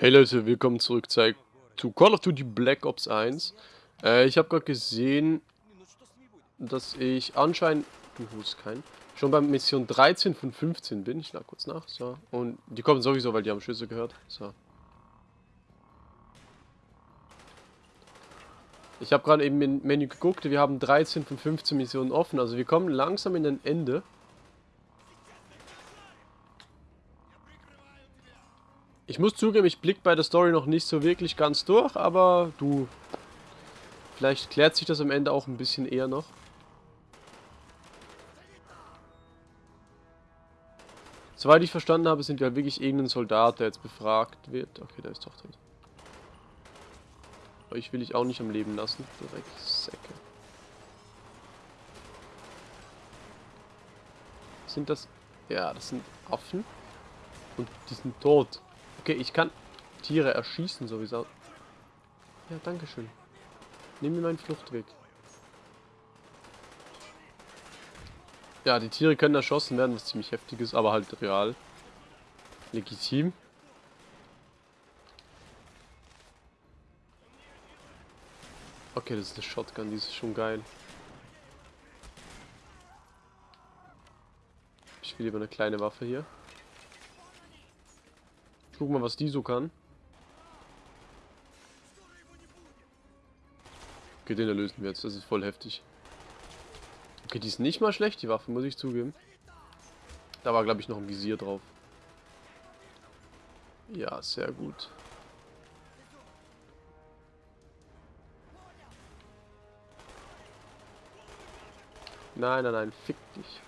Hey Leute, willkommen zurück zu Call of Duty Black Ops 1. Äh, ich habe gerade gesehen, dass ich anscheinend, ist kein, schon bei Mission 13 von 15 bin. Ich lade kurz nach. So. Und die kommen sowieso, weil die haben Schüsse gehört. So. Ich habe gerade eben im Menü geguckt, wir haben 13 von 15 Missionen offen. Also wir kommen langsam in ein Ende. Ich muss zugeben, ich blicke bei der Story noch nicht so wirklich ganz durch, aber du... Vielleicht klärt sich das am Ende auch ein bisschen eher noch. Soweit ich verstanden habe, sind wir halt wirklich irgendein Soldat, der jetzt befragt wird. Okay, der ist doch tot. Euch will ich auch nicht am Leben lassen. Direkt Säcke. Sind das... Ja, das sind Affen. Und die sind tot. Okay, ich kann Tiere erschießen sowieso. Ja, danke schön. Nimm mir meinen Fluchtweg. Ja, die Tiere können erschossen werden, was ziemlich heftig ist, aber halt real. Legitim. Okay, das ist eine Shotgun, die ist schon geil. Ich will lieber eine kleine Waffe hier. Guck mal, was die so kann. Okay, den erlösen wir jetzt. Das ist voll heftig. Okay, die ist nicht mal schlecht, die Waffe, muss ich zugeben. Da war, glaube ich, noch ein Visier drauf. Ja, sehr gut. Nein, nein, nein, fick dich.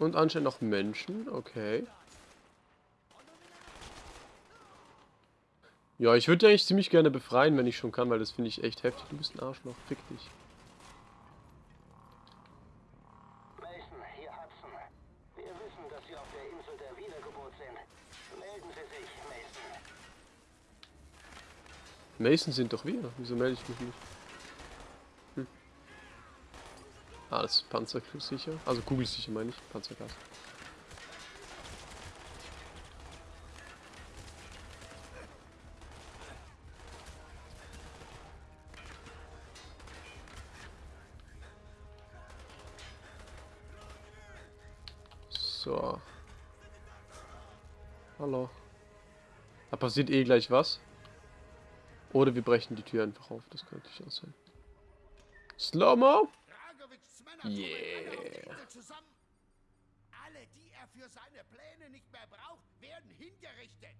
Und anscheinend noch Menschen, okay. Ja, ich würde eigentlich ziemlich gerne befreien, wenn ich schon kann, weil das finde ich echt heftig. Du bist ein Arschloch, fick dich. Mason, hier Hudson. Wir wissen, dass Sie auf der Insel der Wiedergeburt sind. Melden Sie sich, Mason. Mason sind doch wir. Wieso melde ich mich nicht? Ah, das ist panzersicher. Also kugelsicher meine ich. Panzergas. So. Hallo. Da passiert eh gleich was. Oder wir brechen die Tür einfach auf. Das könnte ich auch sein. Slow-Mo? Yeah. Alle, die er für seine Pläne nicht mehr braucht, werden hingerichtet.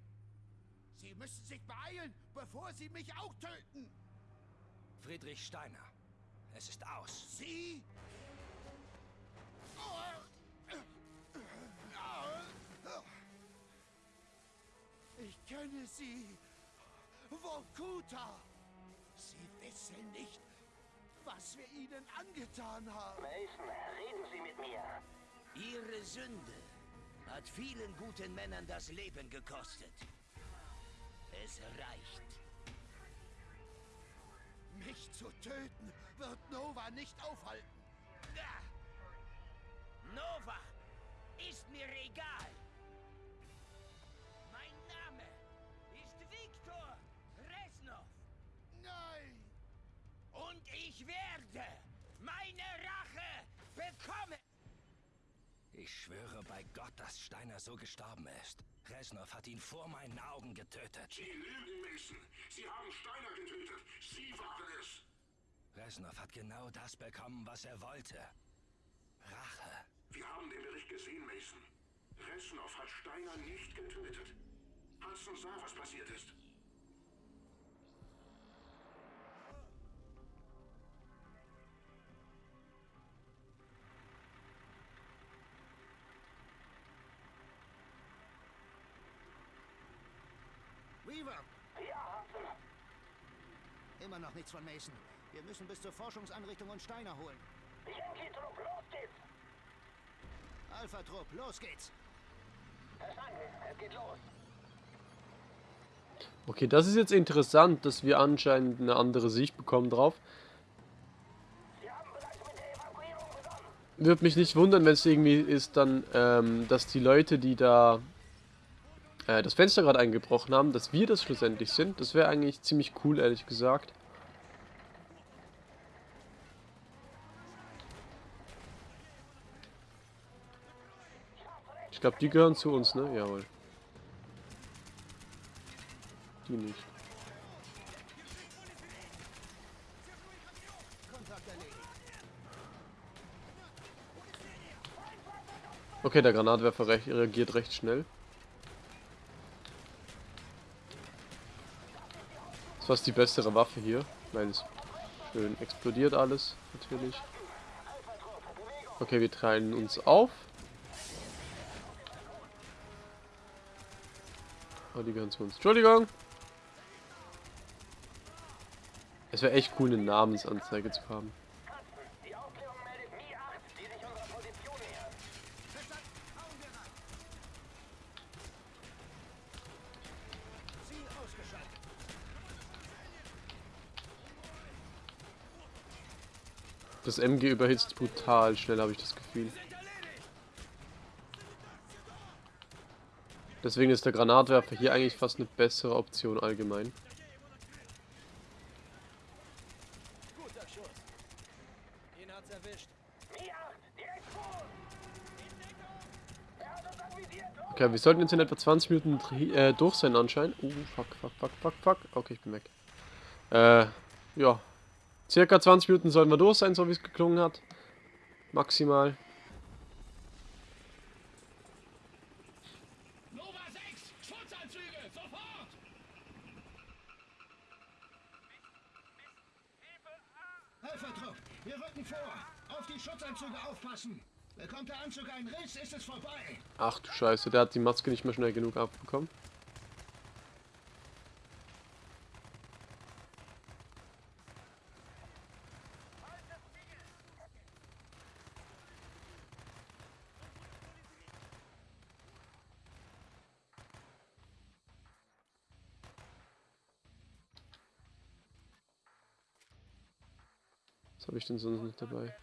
Sie müssen sich beeilen, bevor sie mich auch töten. Friedrich Steiner. Es ist aus. Sie? Ich kenne sie. Vokuta. Sie wissen nicht, was wir ihnen angetan haben. Mason, reden Sie mit mir. Ihre Sünde hat vielen guten Männern das Leben gekostet. Es reicht. Mich zu töten wird Nova nicht aufhalten. Nova ist mir egal. Ich schwöre bei Gott, dass Steiner so gestorben ist. Resnov hat ihn vor meinen Augen getötet. Sie lügen, Mason. Sie haben Steiner getötet. Sie waren es. Resnov hat genau das bekommen, was er wollte. Rache. Wir haben den Bericht gesehen, Mason. Resnov hat Steiner nicht getötet. Hudson sah, was passiert ist. Weaver, Ja, immer noch nichts von Mason. Wir müssen bis zur Forschungseinrichtung und Steiner holen. Yankee-Trupp, los geht's. Alpha-Trupp, los geht's. Verstanden, es geht los. Okay, das ist jetzt interessant, dass wir anscheinend eine andere Sicht bekommen drauf. Würde mich nicht wundern, wenn es irgendwie ist dann, ähm, dass die Leute, die da äh, das Fenster gerade eingebrochen haben, dass wir das schlussendlich sind. Das wäre eigentlich ziemlich cool, ehrlich gesagt. Ich glaube, die gehören zu uns, ne? Jawohl. Die nicht. Okay, der Granatwerfer reagiert recht schnell. Ist fast die bessere Waffe hier. Weil es schön explodiert alles, natürlich. Okay, wir teilen uns auf. Oh, die gehören zu uns. Entschuldigung! Es wäre echt cool, eine Namensanzeige zu haben. Das MG überhitzt brutal schnell, habe ich das Gefühl. Deswegen ist der Granatwerfer hier eigentlich fast eine bessere Option allgemein. Guter Schuss. Ihn hat's erwischt. Mi 8, direkt vor uns. Hat uns anvisiert. Los! Okay, wir sollten jetzt in etwa 20 Minuten äh, durch sein anscheinend. Uh, fuck, fuck, fuck, fuck, fuck. Okay, ich bin weg. Äh, ja. Circa 20 Minuten sollen wir durch sein, so wie es geklungen hat. Maximal. Nova 6, Schutzanzüge, sofort! Helfertrupp, wir rücken vor. Auf die Schutzanzüge aufpassen. Bekommt der Anzug einen Riss, ist es vorbei. Ach du Scheiße, der hat die Maske nicht mehr schnell genug abbekommen. Was habe ich denn sonst noch dabei?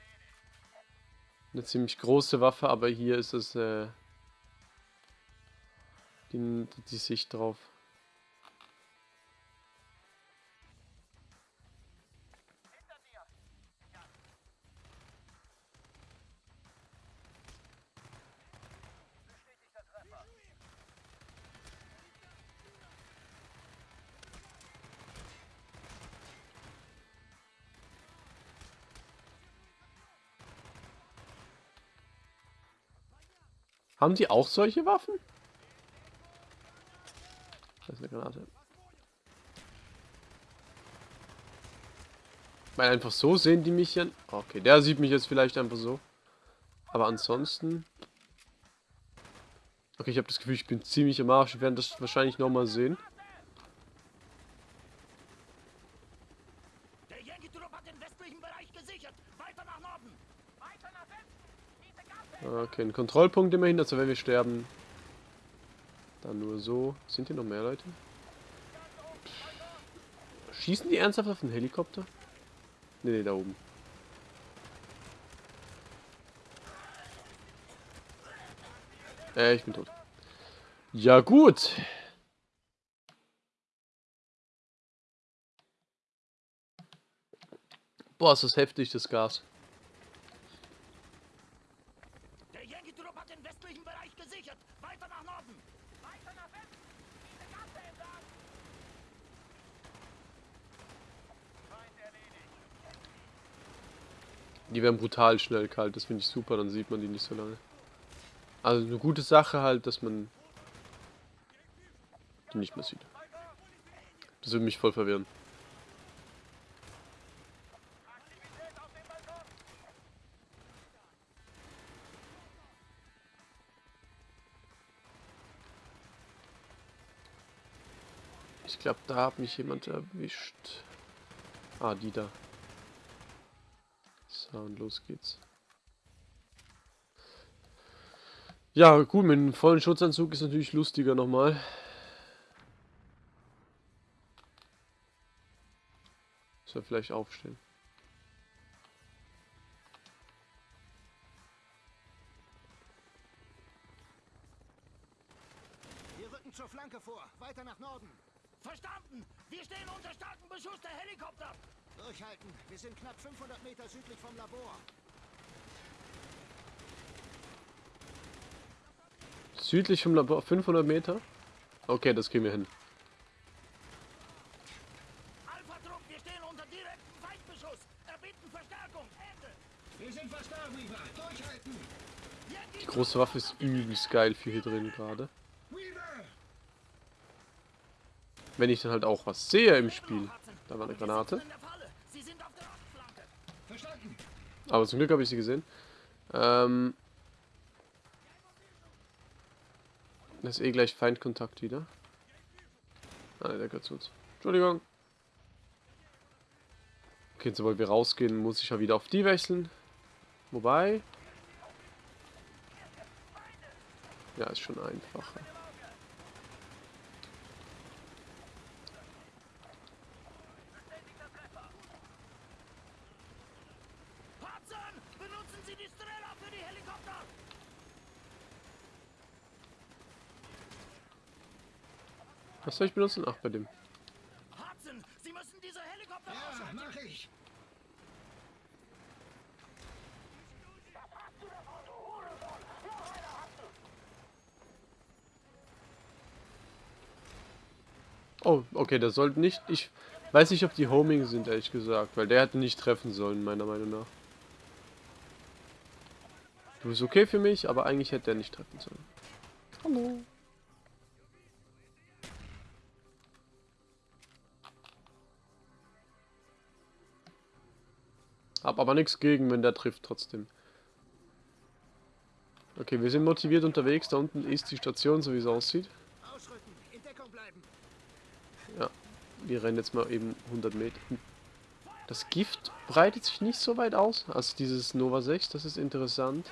Eine ziemlich große Waffe, aber hier ist es äh, die, die Sicht drauf. Haben die auch solche Waffen? Das ist eine Granate. Weil einfach so sehen die mich ja. Okay, der sieht mich jetzt vielleicht einfach so. Aber ansonsten. Okay, ich habe das Gefühl, ich bin ziemlich am Arsch. Wir werden das wahrscheinlich nochmal sehen. Der Yankee-Trupp hat den westlichen Bereich gesichert. Weiter nach Norden. Weiter nach Westen. Diese Gasse. Okay, ein Kontrollpunkt immerhin, also wenn wir sterben. Dann nur so. Sind hier noch mehr Leute? Schießen die ernsthaft auf den Helikopter? Nee, nee, da oben. Äh, ich bin tot. Ja, gut. Boah, ist das heftig, das Gas. Der Yankee-Trupp hat den westlichen Bereich gesichert. Weiter nach Norden. Weiter nach Westen. Diese Gasse entlang. Feind erledigt. Die werden brutal schnell kalt, das finde ich super, dann sieht man die nicht so lange. Also eine gute Sache halt, dass man die nicht mehr sieht. Das würde mich voll verwirren. Ich glaube, da hat mich jemand erwischt. Ah, die da. So, und los geht's. Ja, gut, mit einem vollen Schutzanzug ist natürlich lustiger nochmal. Soll vielleicht aufstehen. Wir rücken zur Flanke vor. Weiter nach Norden. Verstanden! Wir stehen unter starkem Beschuss der Helikopter! Durchhalten. Wir sind knapp 500 Meter südlich vom Labor. Südlich vom Labor 500 Meter. Okay, das kriegen wir hin. Alpha-Trupp, wir stehen unter direktem Feindbeschuss! Erbitten Verstärkung! Ende! Wir sind fast da, Weaver. Durchhalten. Die große Waffe ist übelst geil für hier drin gerade. Weaver! Wenn ich dann halt auch was sehe im Spiel. Da war eine Granate. Aber zum Glück habe ich sie gesehen. Ähm, das ist eh gleich Feindkontakt wieder. Ah, der gehört zu uns. Entschuldigung. Okay, sobald wir rausgehen, muss ich ja wieder auf die wechseln. Wobei... Ja, ist schon einfacher. Hudson! Benutzen Sie die Strela für die Helikopter! Was soll ich benutzen? Ach, bei dem. Hudson! Sie müssen diese Helikopter Ja, mach ich. Oh, okay, der sollte nicht... Ich weiß nicht, ob die Homing sind, ehrlich gesagt. Weil der hätte nicht treffen sollen, meiner Meinung nach. Du bist okay für mich, aber eigentlich hätte er nicht treffen sollen. Hallo. Hab aber nichts gegen, wenn der trifft trotzdem. Okay, wir sind motiviert unterwegs. Da unten ist die Station, so wie es aussieht. Ja, wir rennen jetzt mal eben 100 Meter. Das Gift breitet sich nicht so weit aus. Also dieses Nova 6, das ist interessant.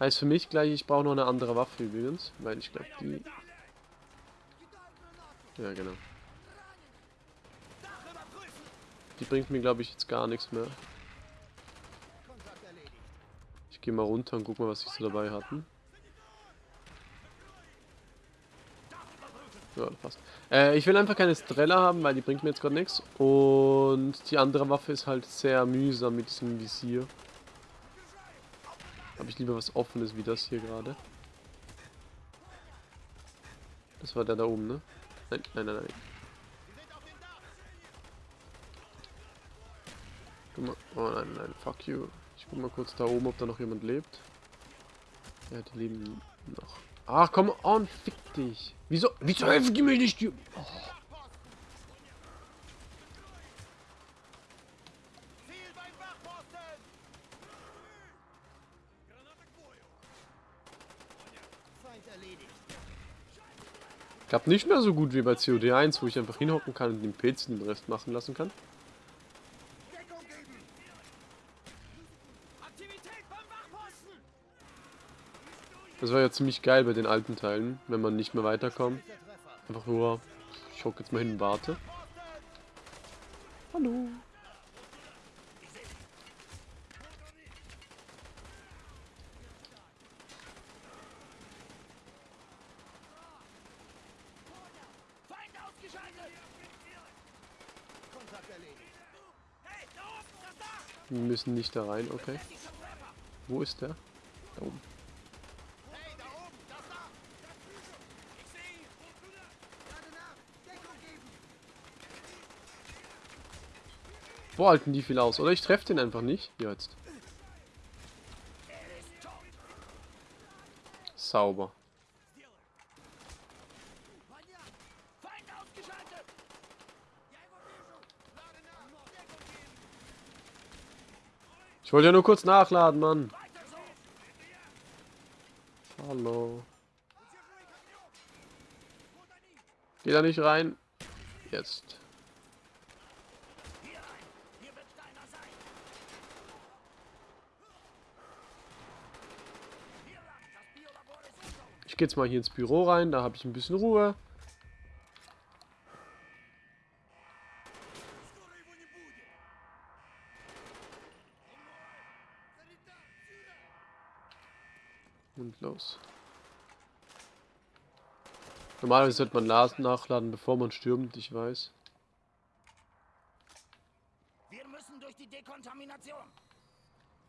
Heißt für mich gleich, ich brauche noch eine andere Waffe übrigens. Weil ich glaube, die... Ja, genau. Die bringt mir, glaube ich, jetzt gar nichts mehr. Ich gehe mal runter und guck mal, was sie so dabei hatten. Ja, passt. Äh, ich will einfach keine Strella haben, weil die bringt mir jetzt gerade nichts. Und die andere Waffe ist halt sehr mühsam mit diesem Visier. Habe ich lieber was Offenes wie das hier gerade. Das war der da oben, ne? Nein, nein, nein, nein. Oh nein, nein, fuck you. Ich guck mal kurz da oben, ob da noch jemand lebt. Ja, die leben noch. Ach, komm on, fick dich. Wieso, wieso helfen die mir nicht? Die, oh. Erledigt. Klappt nicht mehr so gut wie bei COD1, wo ich einfach hinhocken kann und den Pilz den Rest machen lassen kann. Das war ja ziemlich geil bei den alten Teilen, wenn man nicht mehr weiterkommt. Einfach nur, ich hocke jetzt mal hin und warte. Hallo. Wir müssen nicht da rein, okay. Wo ist der? Da oben. Hey, da oben. Das Dach. Ich sehe ihn! Gerade nach. Deckung geben. Wo halten die viel aus? Oder ich treffe den einfach nicht. Jetzt. Er! Sauber. Ich wollte ja nur kurz nachladen, Mann. Hallo. Geh da nicht rein. Jetzt. Ich gehe jetzt mal hier ins Büro rein, da habe ich ein bisschen Ruhe. Und los. Normalerweise sollte man Lasen nachladen, bevor man stürmt, ich weiß. Wir müssen durch die Dekontamination.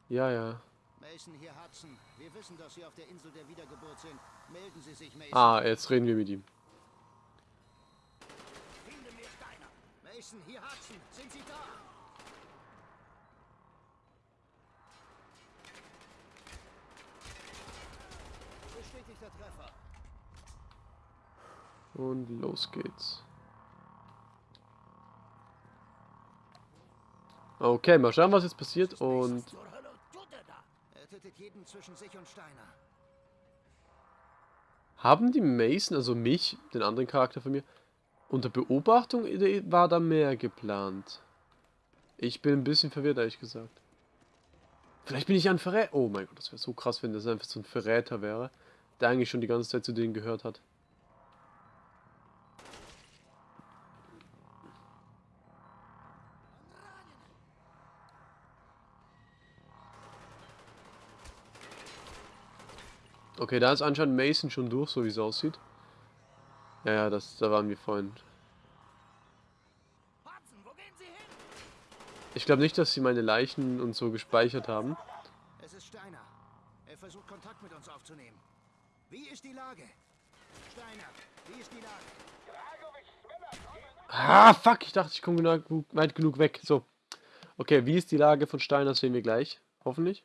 Ja, ja. Mason, hier Hudson. Wir wissen, dass Sie auf der Insel der Wiedergeburt sind. Melden Sie sich, Mason. Ah, jetzt reden wir mit ihm. Finde mir Steiner. Mason, hier Hudson. Sind Sie da? Bestätigter Treffer. Und los geht's. Okay, mal schauen, was jetzt passiert. Und Zur Hölle tut er da. Tötet jeden zwischen sich und Steiner. haben die Mason, also mich, den anderen Charakter von mir, unter Beobachtung war da mehr geplant? Ich bin ein bisschen verwirrt, ehrlich gesagt. Vielleicht bin ich ein Verräter. Oh mein Gott, das wäre so krass, wenn das einfach so ein Verräter wäre, der eigentlich schon die ganze Zeit zu denen gehört hat. Okay, da ist anscheinend Mason schon durch, so wie es aussieht. Ja, ja, das, da waren wir vorhin. Ich glaube nicht, dass sie meine Leichen und so gespeichert haben. Es ist Steiner. Er versucht Kontakt mit uns aufzunehmen. Wie ist die Lage? Steiner, wie ist die Lage? Ah, fuck, ich dachte, ich komme genug, weit genug weg. So. Okay, wie ist die Lage von Steiner, sehen wir gleich. Hoffentlich.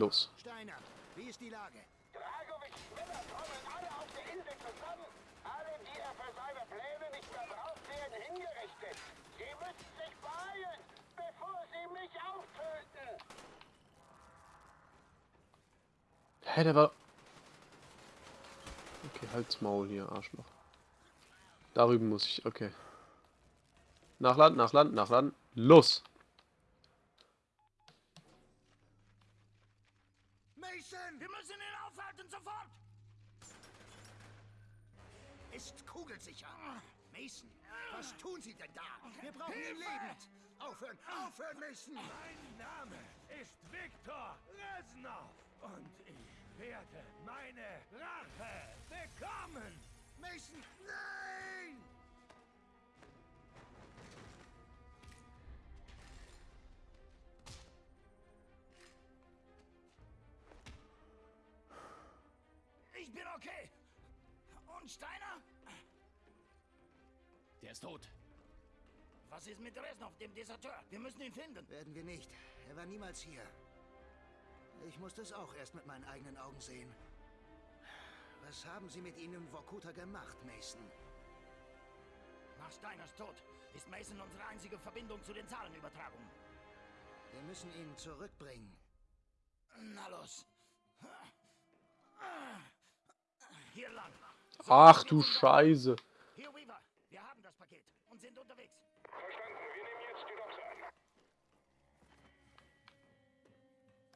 Los. Steiner, wie ist die Lage? Dragovic Männer kommen alle auf der Insel zusammen. Alle, die er für seine Pläne nicht mehr braucht, werden hingerichtet. Sie müssen sich beeilen, bevor sie mich auch töten. Hä, der war... Okay, halt's Maul hier, Arschloch. Darüber muss ich, okay. Nachladen, nachladen, nachladen. Los! Mason! Wir müssen ihn aufhalten, sofort! Ist kugelsicher. Mason, was tun Sie denn da? Wir brauchen ihn lebend. Aufhören, aufhören, Mason! Mein Name ist Viktor Reznov und ich werde meine Rache bekommen! Mason, nein! Ich bin okay! Und Steiner? Der ist tot. Was ist mit Reznov, dem Deserteur? Wir müssen ihn finden. Werden wir nicht. Er war niemals hier. Ich musste es auch erst mit meinen eigenen Augen sehen. Was haben Sie mit ihnen in Vorkuta gemacht, Mason? Nach Steiners Tod ist Mason unsere einzige Verbindung zu den Zahlenübertragungen. Wir müssen ihn zurückbringen. Na los. Hier lang. Ach du Scheiße.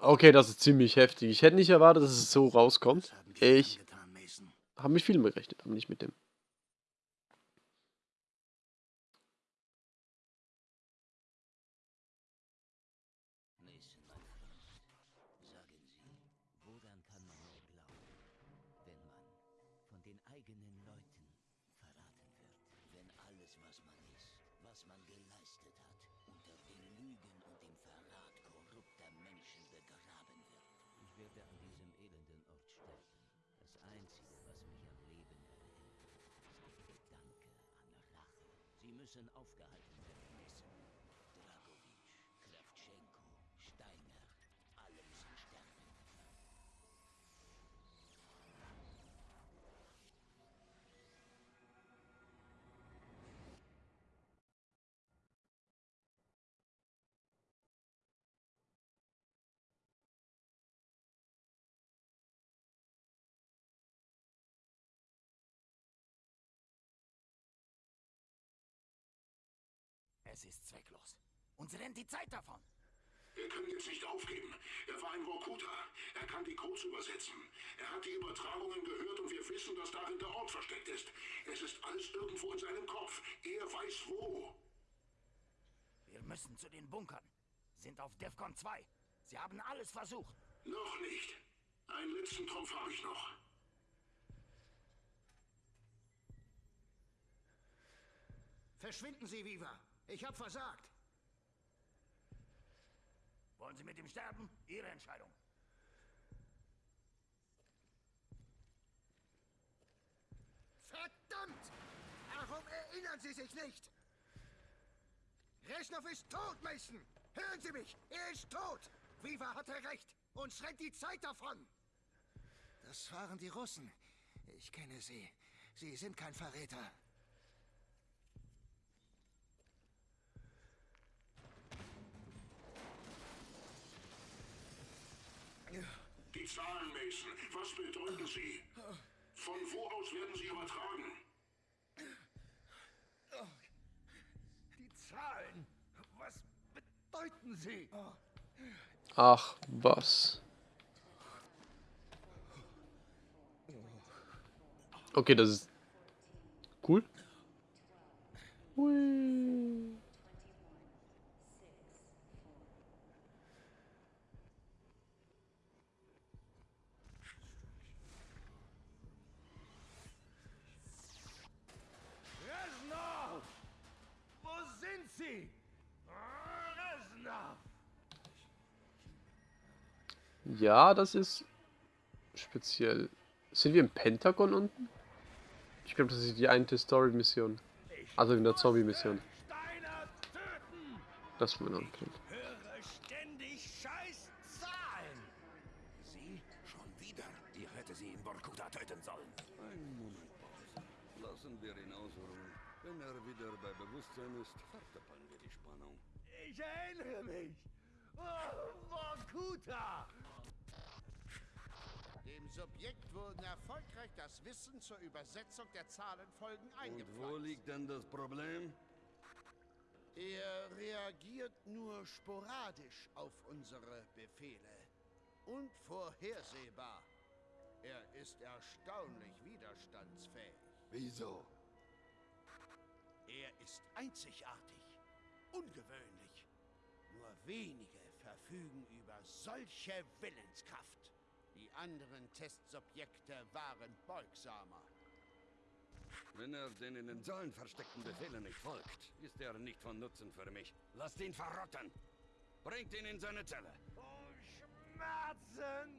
Okay, das ist ziemlich heftig. Ich hätte nicht erwartet, dass es so rauskommt. Ich habe mich viel gerechnet, aber nicht mit dem. Müssen aufgehalten Es ist zwecklos. Uns rennt die Zeit davon. Er kann jetzt nicht aufgeben. Er war ein Vorkuta. Er kann die Codes übersetzen. Er hat die Übertragungen gehört und wir wissen, dass darin der Ort versteckt ist. Es ist alles irgendwo in seinem Kopf. Er weiß wo. Wir müssen zu den Bunkern. Sind auf DEFCON 2. Sie haben alles versucht. Noch nicht. Einen letzten Trumpf habe ich noch. Verschwinden Sie, Viva. Ich habe versagt. Wollen Sie mit ihm sterben? Ihre Entscheidung. Verdammt! Warum erinnern Sie sich nicht? Reschnow ist tot, Mason! Hören Sie mich! Er ist tot! Viva hatte recht! Uns rennt die Zeit davon! Das waren die Russen. Ich kenne sie. Sie sind kein Verräter. Die Zahlen, Mason. Was bedeuten sie? Von wo aus werden sie übertragen? Die Zahlen! Was bedeuten sie? Ach, was. Okay, das ist cool. Hui. Ja, das ist speziell. Sind wir im Pentagon unten? Ich glaube, das ist die eine Story-Mission. Also in der Zombie-Mission. Steiner töten! Das wir noch kennt. Höre ständig scheiß Zahlen! Sie? Schon wieder? Ich hätte sie in Vorkuta töten sollen. Einen Moment, Boss. Lassen wir ihn ausruhen. Wenn er wieder bei Bewusstsein ist, verdoppeln wir die Spannung. Ich erinnere mich! Oh, Vorkuta! Subjekt wurden erfolgreich das Wissen zur Übersetzung der Zahlenfolgen Und wo eingepflanzt. liegt denn das Problem? Er reagiert nur sporadisch auf unsere Befehle. Unvorhersehbar. Er ist erstaunlich widerstandsfähig. Wieso? Er ist einzigartig, ungewöhnlich. Nur wenige verfügen über solche Willenskraft. Anderen Testsubjekte waren beugsamer. Wenn er den in den Zahlen versteckten Befehlen nicht folgt, ist er nicht von Nutzen für mich. Lasst ihn verrotten. Bringt ihn in seine Zelle. Oh, Schmerzen!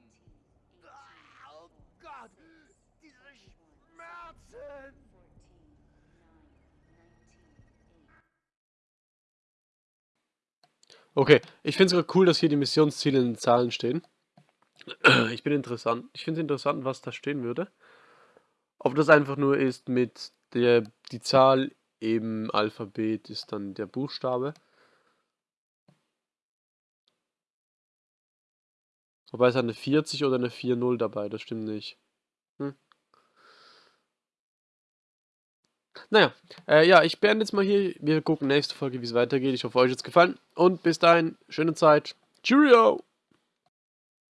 Oh Gott! Diese Schmerzen! Okay, ich finde es gerade cool, dass hier die Missionsziele in den Zahlen stehen. Ich bin interessant. Ich finde es interessant, was da stehen würde. Ob das einfach nur ist mit der die Zahl im Alphabet ist dann der Buchstabe. Wobei es eine 40 oder eine 4-0 dabei, das stimmt nicht. Hm. Naja, äh, ja, ich beende jetzt mal hier. Wir gucken nächste Folge, wie es weitergeht. Ich hoffe, euch hat es gefallen. Und bis dahin, schöne Zeit. Cheerio!